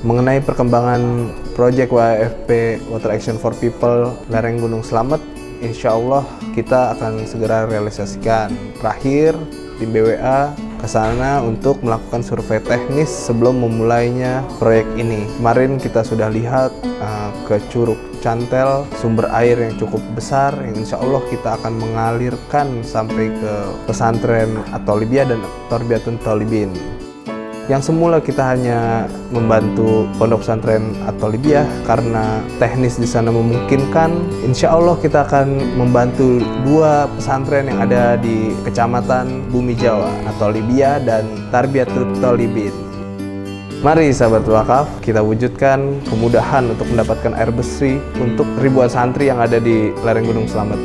Mengenai perkembangan proyek WFP Water Action for People lereng Gunung Slamet, insya Allah kita akan segera realisasikan. Terakhir, tim BWA ke sana untuk melakukan survei teknis sebelum memulainya proyek ini. Kemarin kita sudah lihat uh, ke Curug Cantel, sumber air yang cukup besar yang insya Allah kita akan mengalirkan sampai ke pesantren atau Libya dan Torbiatun Tolibin. Yang semula kita hanya membantu pondok pesantren atau Libya karena teknis di sana memungkinkan. Insya Allah kita akan membantu dua pesantren yang ada di kecamatan Bumi Jawa atau Libya dan Tarbiyatul Talibin. Mari sahabat wakaf, kita wujudkan kemudahan untuk mendapatkan air bersih untuk ribuan santri yang ada di lereng Gunung Selamet.